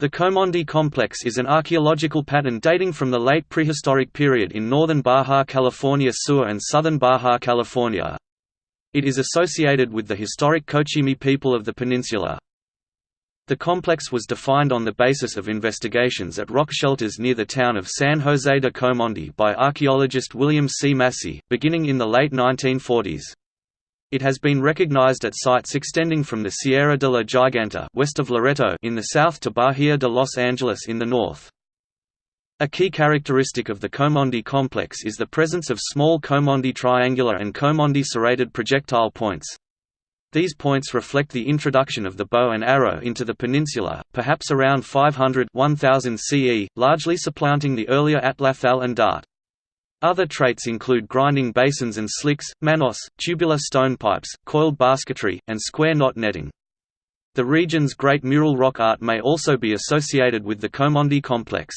The Comondú complex is an archaeological pattern dating from the late prehistoric period in northern Baja California Sur and southern Baja California. It is associated with the historic Cochimi people of the peninsula. The complex was defined on the basis of investigations at rock shelters near the town of San José de Comondú by archaeologist William C. Massey, beginning in the late 1940s. It has been recognized at sites extending from the Sierra de la Giganta west of Loreto in the south to Bahia de Los Angeles in the north. A key characteristic of the Comondú complex is the presence of small Comondú triangular and Comondú serrated projectile points. These points reflect the introduction of the bow and arrow into the peninsula, perhaps around 500 1000 CE, largely supplanting the earlier atlatl and dart. Other traits include grinding basins and slicks, manos, tubular stone pipes, coiled basketry, and square knot netting. The region's great mural rock art may also be associated with the Comondú complex.